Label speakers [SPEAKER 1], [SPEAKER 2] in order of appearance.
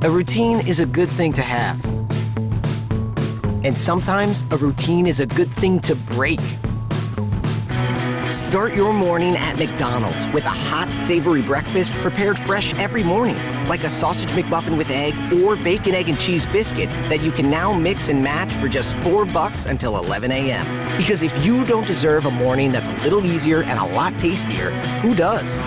[SPEAKER 1] A routine is a good thing to have. And sometimes a routine is a good thing to break. Start your morning at McDonald's with a hot, savory breakfast prepared fresh every morning, like a sausage McMuffin with egg or bacon, egg, and cheese biscuit that you can now mix and match for just four bucks until 11 a.m. Because if you don't deserve a morning that's a little easier and a lot tastier, who does?